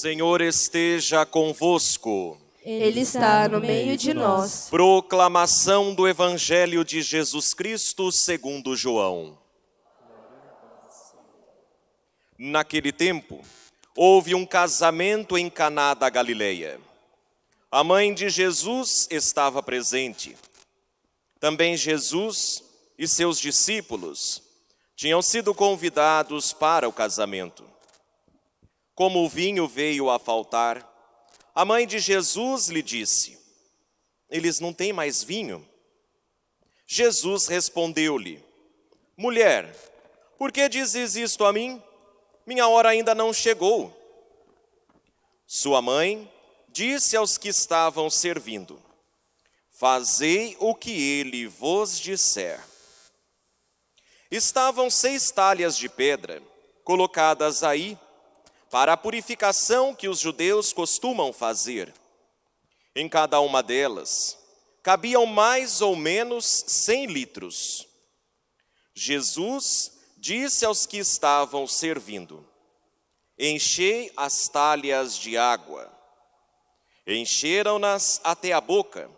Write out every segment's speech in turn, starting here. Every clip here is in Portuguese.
Senhor esteja convosco. Ele está no meio de nós. Proclamação do Evangelho de Jesus Cristo segundo João. Naquele tempo, houve um casamento em Caná da Galileia. A mãe de Jesus estava presente. Também Jesus e seus discípulos tinham sido convidados para o casamento. Como o vinho veio a faltar, a mãe de Jesus lhe disse: Eles não têm mais vinho. Jesus respondeu-lhe: Mulher, por que dizes isto a mim? Minha hora ainda não chegou. Sua mãe disse aos que estavam servindo: Fazei o que ele vos disser. Estavam seis talhas de pedra colocadas aí para a purificação que os judeus costumam fazer. Em cada uma delas cabiam mais ou menos cem litros. Jesus disse aos que estavam servindo: Enchei as talhas de água. Encheram-nas até a boca.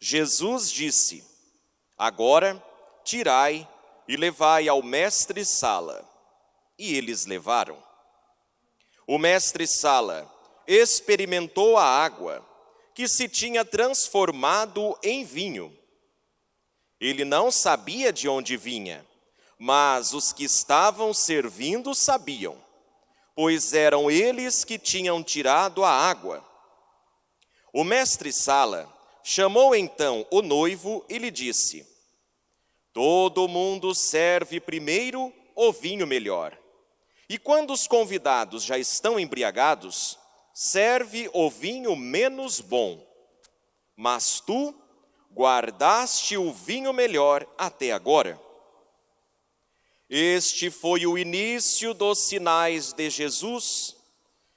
Jesus disse: Agora tirai e levai ao mestre Sala. E eles levaram. O mestre Sala experimentou a água que se tinha transformado em vinho. Ele não sabia de onde vinha, mas os que estavam servindo sabiam, pois eram eles que tinham tirado a água. O mestre Sala chamou então o noivo e lhe disse: Todo mundo serve primeiro o vinho melhor e quando os convidados já estão embriagados, serve o vinho menos bom. Mas tu guardaste o vinho melhor até agora. Este foi o início dos sinais de Jesus.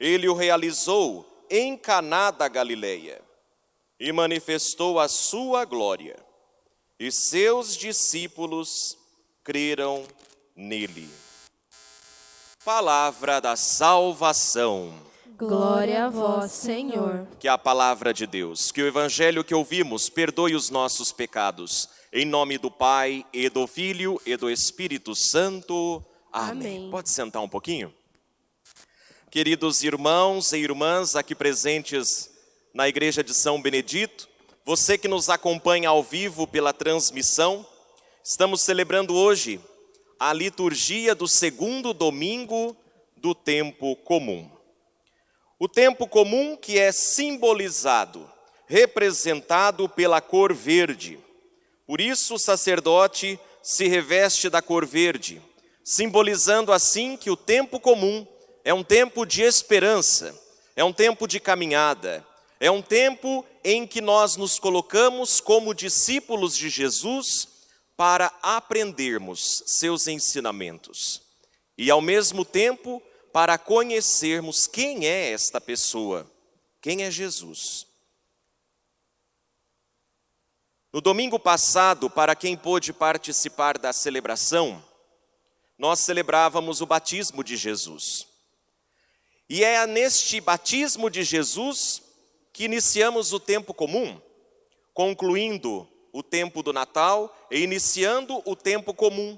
Ele o realizou em Caná da Galileia e manifestou a sua glória. E seus discípulos creram nele. Palavra da salvação. Glória a vós, Senhor. Que a palavra de Deus, que o evangelho que ouvimos perdoe os nossos pecados. Em nome do Pai, e do Filho, e do Espírito Santo. Amém. Amém. Pode sentar um pouquinho? Queridos irmãos e irmãs aqui presentes na Igreja de São Benedito, você que nos acompanha ao vivo pela transmissão, estamos celebrando hoje a liturgia do segundo domingo do tempo comum. O tempo comum que é simbolizado, representado pela cor verde. Por isso o sacerdote se reveste da cor verde, simbolizando assim que o tempo comum é um tempo de esperança, é um tempo de caminhada, é um tempo em que nós nos colocamos como discípulos de Jesus para aprendermos seus ensinamentos e, ao mesmo tempo, para conhecermos quem é esta pessoa, quem é Jesus. No domingo passado, para quem pôde participar da celebração, nós celebrávamos o batismo de Jesus. E é neste batismo de Jesus que iniciamos o tempo comum, concluindo o tempo do Natal e iniciando o tempo comum.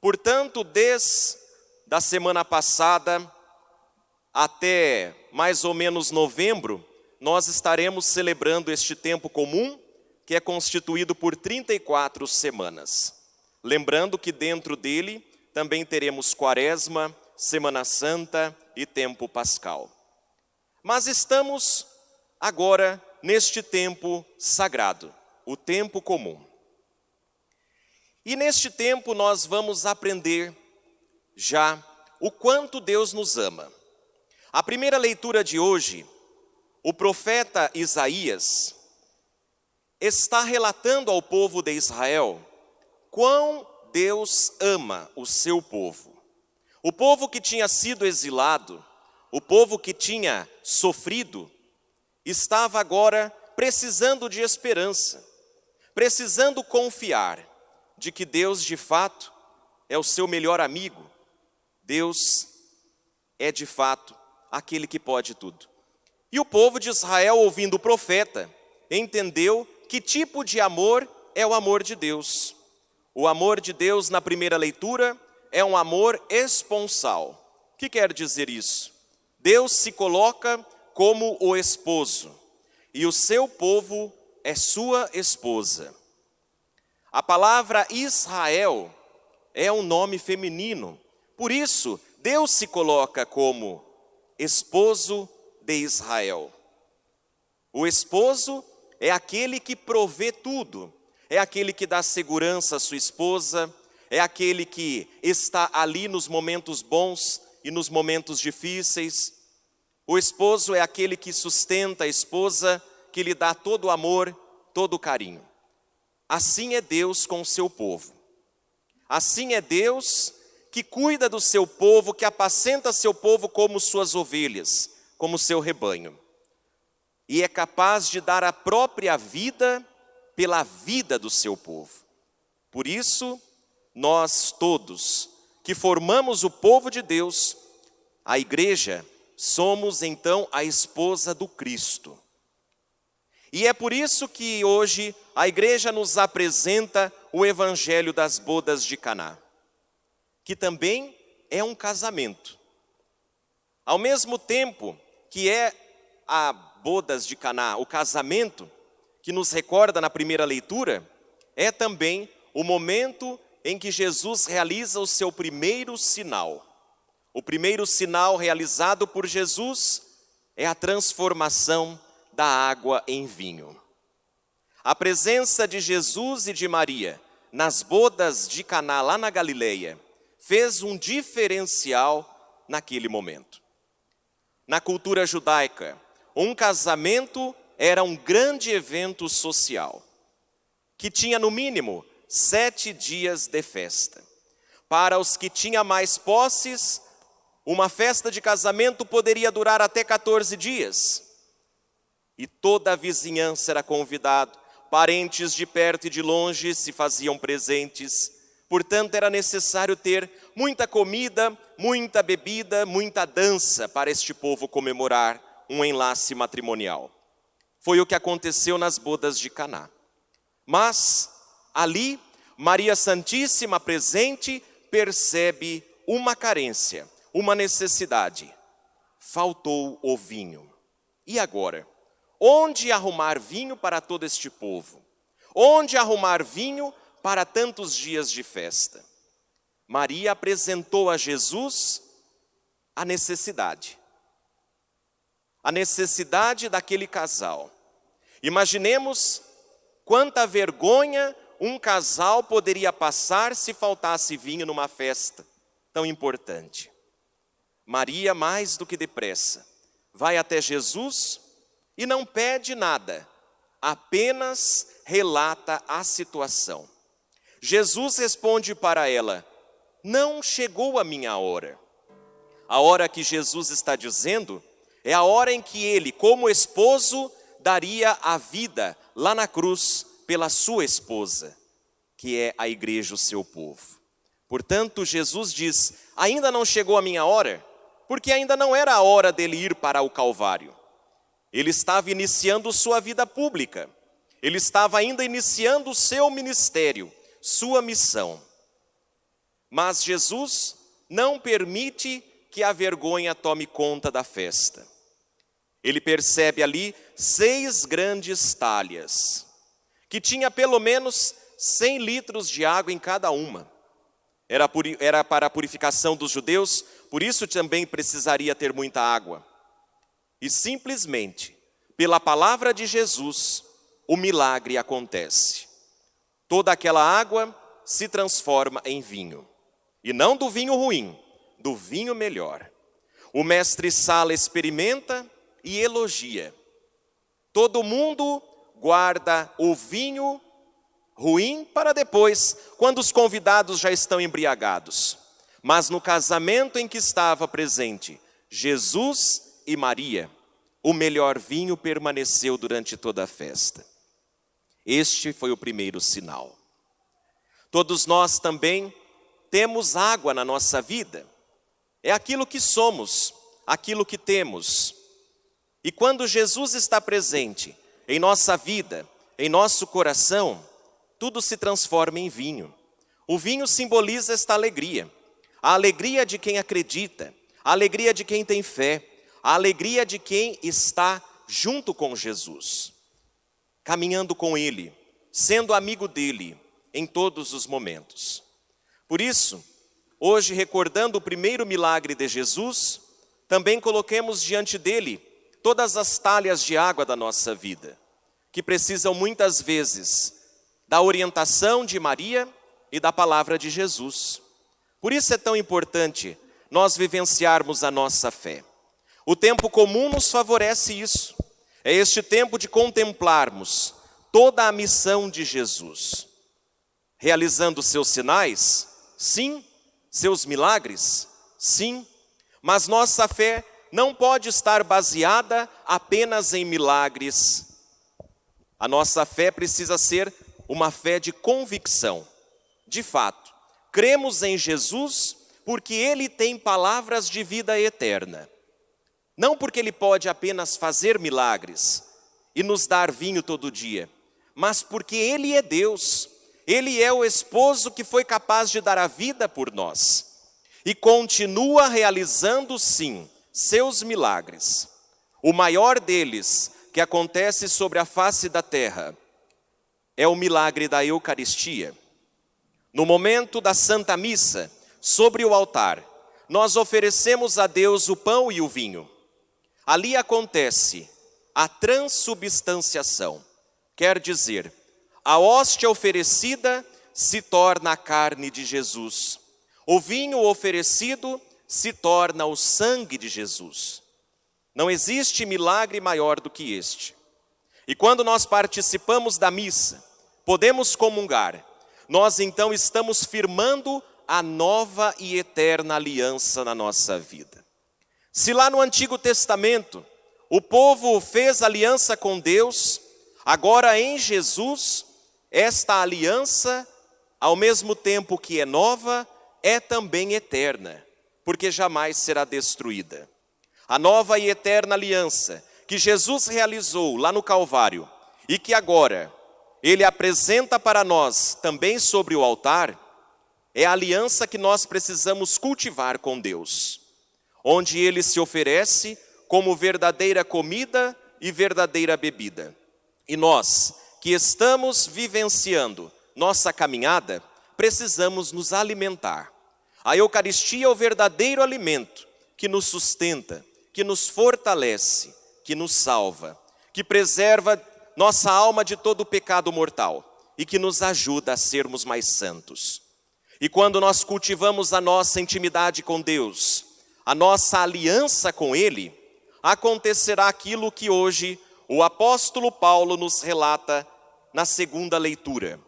Portanto, desde a semana passada até mais ou menos novembro, nós estaremos celebrando este tempo comum, que é constituído por 34 semanas. Lembrando que dentro dele também teremos Quaresma, Semana Santa e tempo pascal. Mas estamos agora neste tempo sagrado o tempo comum. E neste tempo nós vamos aprender já o quanto Deus nos ama. A primeira leitura de hoje, o profeta Isaías está relatando ao povo de Israel quão Deus ama o seu povo. O povo que tinha sido exilado, o povo que tinha sofrido, estava agora precisando de esperança, precisando confiar de que Deus de fato é o seu melhor amigo. Deus é de fato aquele que pode tudo. E o povo de Israel, ouvindo o profeta, entendeu que tipo de amor é o amor de Deus. O amor de Deus, na primeira leitura, é um amor esponsal. O que quer dizer isso? Deus se coloca como o esposo e o seu povo é sua esposa. A palavra Israel é um nome feminino, por isso Deus se coloca como esposo de Israel. O esposo é aquele que provê tudo, é aquele que dá segurança à sua esposa, é aquele que está ali nos momentos bons e nos momentos difíceis. O esposo é aquele que sustenta a esposa, que lhe dá todo o amor, todo o carinho. Assim é Deus com o seu povo. Assim é Deus que cuida do seu povo, que apacenta seu povo como suas ovelhas, como seu rebanho. E é capaz de dar a própria vida pela vida do seu povo. Por isso, nós todos que formamos o povo de Deus, a igreja, somos então a esposa do Cristo. E é por isso que hoje a igreja nos apresenta o evangelho das bodas de Caná, que também é um casamento. Ao mesmo tempo que é a bodas de Caná, o casamento que nos recorda na primeira leitura, é também o momento em que Jesus realiza o seu primeiro sinal. O primeiro sinal realizado por Jesus é a transformação da água em vinho. A presença de Jesus e de Maria nas bodas de Caná lá na Galileia fez um diferencial naquele momento. Na cultura judaica, um casamento era um grande evento social que tinha no mínimo sete dias de festa. Para os que tinham mais posses, uma festa de casamento poderia durar até 14 dias. E toda a vizinhança era convidada, parentes de perto e de longe se faziam presentes. Portanto, era necessário ter muita comida, muita bebida, muita dança para este povo comemorar um enlace matrimonial. Foi o que aconteceu nas bodas de Caná. Mas Ali, Maria Santíssima presente percebe uma carência, uma necessidade. Faltou o vinho. E agora? Onde arrumar vinho para todo este povo? Onde arrumar vinho para tantos dias de festa? Maria apresentou a Jesus a necessidade. A necessidade daquele casal. Imaginemos quanta vergonha um casal poderia passar se faltasse vinho numa festa tão importante. Maria, mais do que depressa, vai até Jesus e não pede nada, apenas relata a situação. Jesus responde para ela: Não chegou a minha hora. A hora que Jesus está dizendo é a hora em que ele, como esposo, daria a vida lá na cruz pela sua esposa, que é a igreja, o seu povo. Portanto, Jesus diz: ainda não chegou a minha hora, porque ainda não era a hora dele ir para o Calvário. Ele estava iniciando sua vida pública, ele estava ainda iniciando o seu ministério, sua missão. Mas Jesus não permite que a vergonha tome conta da festa. Ele percebe ali seis grandes talhas que tinha pelo menos 100 litros de água em cada uma. Era, era para a purificação dos judeus, por isso também precisaria ter muita água. E simplesmente, pela palavra de Jesus, o milagre acontece. Toda aquela água se transforma em vinho. E não do vinho ruim, do vinho melhor. O mestre Sala experimenta e elogia. Todo mundo guarda o vinho ruim para depois, quando os convidados já estão embriagados. Mas no casamento em que estava presente Jesus e Maria, o melhor vinho permaneceu durante toda a festa. Este foi o primeiro sinal. Todos nós também temos água na nossa vida. É aquilo que somos, aquilo que temos. E quando Jesus está presente em nossa vida, em nosso coração, tudo se transforma em vinho. O vinho simboliza esta alegria, a alegria de quem acredita, a alegria de quem tem fé, a alegria de quem está junto com Jesus, caminhando com Ele, sendo amigo dele em todos os momentos. Por isso, hoje, recordando o primeiro milagre de Jesus, também coloquemos diante dele todas as talhas de água da nossa vida, que precisam muitas vezes da orientação de Maria e da palavra de Jesus. Por isso é tão importante nós vivenciarmos a nossa fé. O tempo comum nos favorece isso. É este tempo de contemplarmos toda a missão de Jesus, realizando seus sinais, sim, seus milagres, sim, mas nossa fé não pode estar baseada apenas em milagres. A nossa fé precisa ser uma fé de convicção. De fato, cremos em Jesus porque ele tem palavras de vida eterna. Não porque ele pode apenas fazer milagres e nos dar vinho todo dia, mas porque ele é Deus. Ele é o esposo que foi capaz de dar a vida por nós e continua realizando, sim, seus milagres. O maior deles, que acontece sobre a face da terra, é o milagre da Eucaristia. No momento da Santa Missa, sobre o altar, nós oferecemos a Deus o pão e o vinho. Ali acontece a transubstanciação, quer dizer, a hóstia oferecida se torna a carne de Jesus, o vinho oferecido se torna o sangue de Jesus. Não existe milagre maior do que este. E quando nós participamos da missa, podemos comungar, nós então estamos firmando a nova e eterna aliança na nossa vida. Se lá no Antigo Testamento o povo fez aliança com Deus, agora em Jesus, esta aliança, ao mesmo tempo que é nova, é também eterna, porque jamais será destruída. A nova e eterna aliança que Jesus realizou lá no Calvário e que agora ele apresenta para nós também sobre o altar, é a aliança que nós precisamos cultivar com Deus, onde ele se oferece como verdadeira comida e verdadeira bebida. E nós, que estamos vivenciando nossa caminhada, precisamos nos alimentar. A Eucaristia é o verdadeiro alimento que nos sustenta, que nos fortalece, que nos salva, que preserva nossa alma de todo o pecado mortal e que nos ajuda a sermos mais santos. E quando nós cultivamos a nossa intimidade com Deus, a nossa aliança com Ele, acontecerá aquilo que hoje o apóstolo Paulo nos relata na segunda leitura.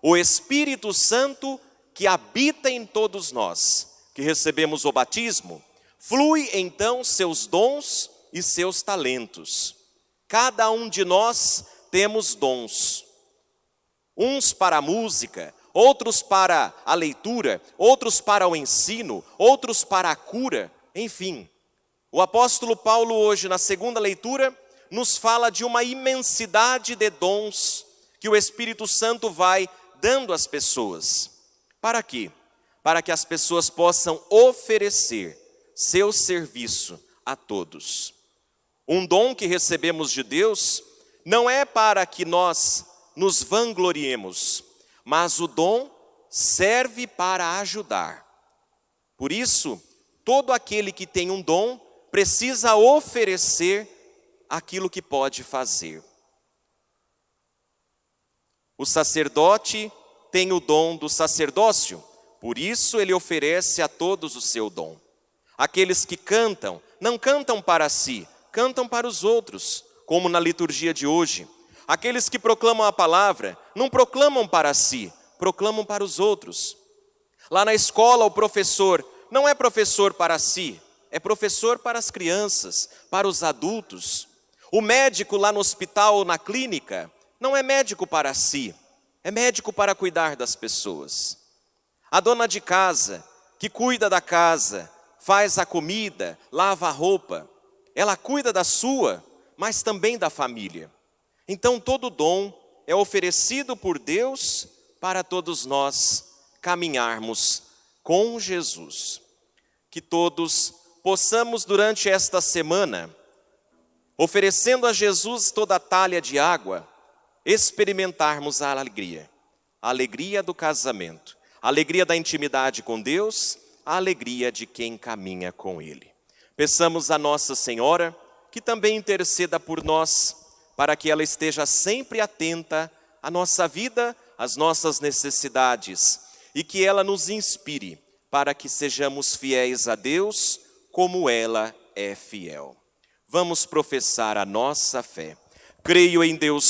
O Espírito Santo que habita em todos nós, que recebemos o batismo, flui então seus dons e seus talentos. Cada um de nós temos dons. Uns para a música, outros para a leitura, outros para o ensino, outros para a cura, enfim. O apóstolo Paulo, hoje, na segunda leitura, nos fala de uma imensidade de dons que o Espírito Santo vai dando às pessoas. Para quê? Para que as pessoas possam oferecer seu serviço a todos. Um dom que recebemos de Deus não é para que nós nos vangloriemos, mas o dom serve para ajudar. Por isso, todo aquele que tem um dom precisa oferecer aquilo que pode fazer. O sacerdote tem o dom do sacerdócio, por isso ele oferece a todos o seu dom. Aqueles que cantam, não cantam para si, cantam para os outros como na liturgia de hoje. Aqueles que proclamam a palavra não proclamam para si, proclamam para os outros. Lá na escola, o professor não é professor para si, é professor para as crianças, para os adultos. O médico lá no hospital ou na clínica não é médico para si, é médico para cuidar das pessoas. A dona de casa, que cuida da casa, faz a comida, lava a roupa, ela cuida da sua, mas também da família. Então, todo dom é oferecido por Deus para todos nós caminharmos com Jesus. Que todos possamos, durante esta semana, oferecendo a Jesus toda a talha de água, experimentarmos a alegria, a alegria do casamento, a alegria da intimidade com Deus, a alegria de quem caminha com Ele. Peçamos a Nossa Senhora que também interceda por nós, para que ela esteja sempre atenta à nossa vida, às nossas necessidades, e que ela nos inspire para que sejamos fiéis a Deus como ela é fiel. Vamos professar a nossa fé. Creio em Deus